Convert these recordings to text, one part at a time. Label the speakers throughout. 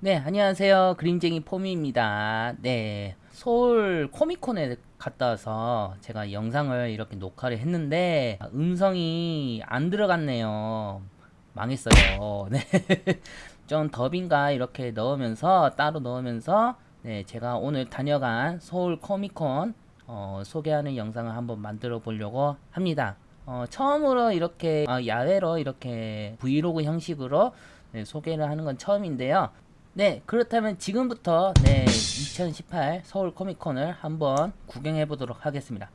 Speaker 1: 네, 안녕하세요. 그림쟁이 포미입니다. 네, 서울 코미콘에 갔다 와서 제가 영상을 이렇게 녹화를 했는데 아, 음성이 안 들어갔네요. 망했어요. 네. 좀 더빙가 이렇게 넣으면서 따로 넣으면서 네, 제가 오늘 다녀간 서울 코미콘 어, 소개하는 영상을 한번 만들어 보려고 합니다. 어, 처음으로 이렇게 어, 야외로 이렇게 브이로그 형식으로 네, 소개를 하는 건 처음인데요. 네, 그렇다면 지금부터 네, 2018 서울 코미콘을 한번 구경해 보도록 하겠습니다.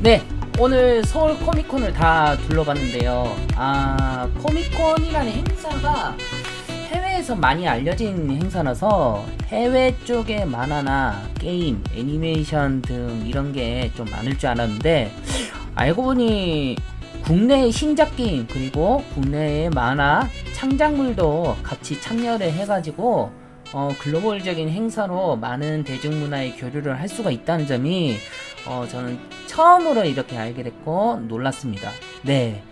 Speaker 1: 네, 오늘 서울 코미콘을 다 둘러봤는데요. 아, 코미콘이라는 행사가 해외에 국내에서 많이 알려진 행사라서 해외 쪽의 만화나 게임, 애니메이션 등 이런 게 좀 많을 줄 알았는데 알고 보니 국내의 신작 게임 그리고 국내의 만화 창작물도 같이 참여를 해가지고 어, 글로벌적인 행사로 많은 대중문화의 교류를 할 수가 있다는 점이 어, 저는 처음으로 이렇게 알게 됐고 놀랐습니다. 네.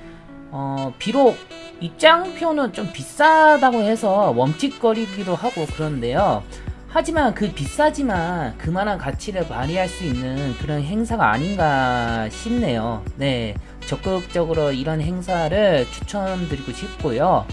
Speaker 1: 어, 비록 입장표는 좀 비싸다고 해서 멈칫거리기도 하고 그런데요. 하지만 그 비싸지만 그만한 가치를 발휘할 수 있는 그런 행사가 아닌가 싶네요. 네. 적극적으로 이런 행사를 추천드리고 싶고요.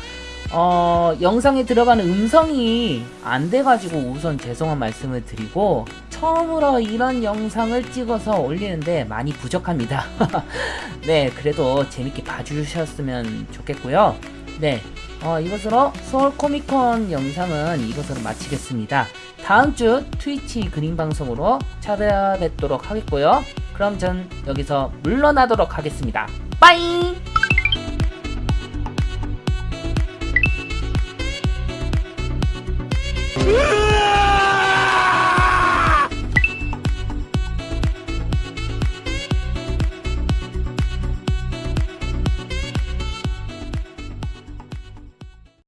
Speaker 1: 어, 영상에 들어가는 음성이 안 돼가지고 우선 죄송한 말씀을 드리고 처음으로 이런 영상을 찍어서 올리는데 많이 부족합니다. 네, 그래도 재밌게 봐주셨으면 좋겠고요. 네, 어, 이것으로 서울 코미콘 영상은 이것으로 마치겠습니다. 다음 주 트위치 그림 방송으로 찾아뵙도록 하겠고요. 그럼 전 여기서 물러나도록 하겠습니다. 빠잉!